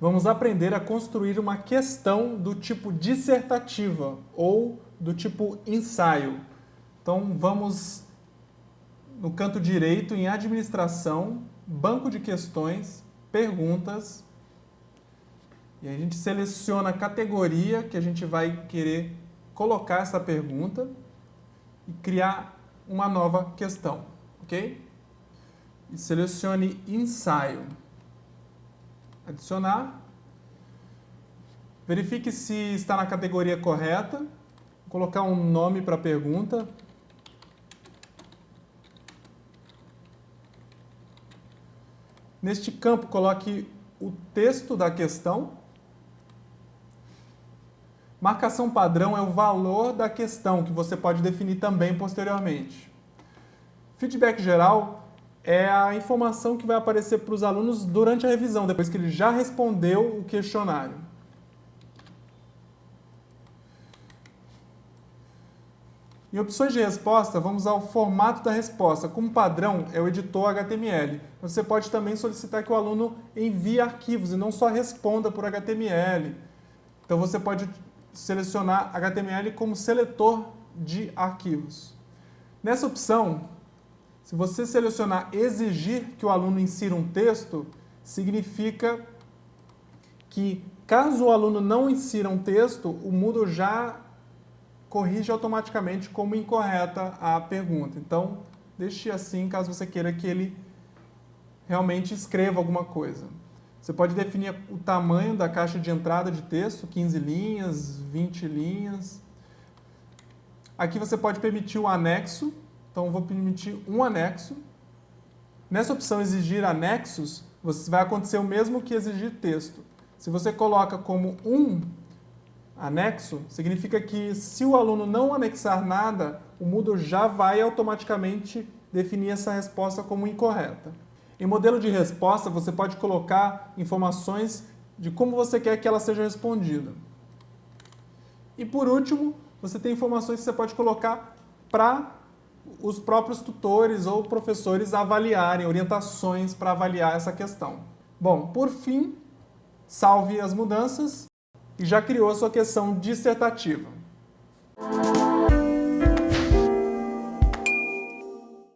vamos aprender a construir uma questão do tipo dissertativa ou do tipo ensaio. Então vamos no canto direito em administração, banco de questões, perguntas, e a gente seleciona a categoria que a gente vai querer colocar essa pergunta e criar uma nova questão, ok? E selecione ensaio. Adicionar. Verifique se está na categoria correta. Vou colocar um nome para a pergunta. Neste campo, coloque o texto da questão. Marcação padrão é o valor da questão, que você pode definir também posteriormente. Feedback geral é a informação que vai aparecer para os alunos durante a revisão, depois que ele já respondeu o questionário. Em opções de resposta, vamos ao formato da resposta. Como padrão, é o editor HTML. Você pode também solicitar que o aluno envie arquivos e não só responda por HTML. Então você pode selecionar HTML como seletor de arquivos. Nessa opção, se você selecionar exigir que o aluno insira um texto, significa que caso o aluno não insira um texto, o Moodle já corrige automaticamente como incorreta a pergunta. Então, deixe assim caso você queira que ele realmente escreva alguma coisa. Você pode definir o tamanho da caixa de entrada de texto, 15 linhas, 20 linhas. Aqui você pode permitir o anexo, então eu vou permitir um anexo. Nessa opção exigir anexos, vai acontecer o mesmo que exigir texto. Se você coloca como um anexo, significa que se o aluno não anexar nada, o Moodle já vai automaticamente definir essa resposta como incorreta. Em modelo de resposta, você pode colocar informações de como você quer que ela seja respondida. E por último, você tem informações que você pode colocar para os próprios tutores ou professores avaliarem, orientações para avaliar essa questão. Bom, por fim, salve as mudanças e já criou a sua questão dissertativa.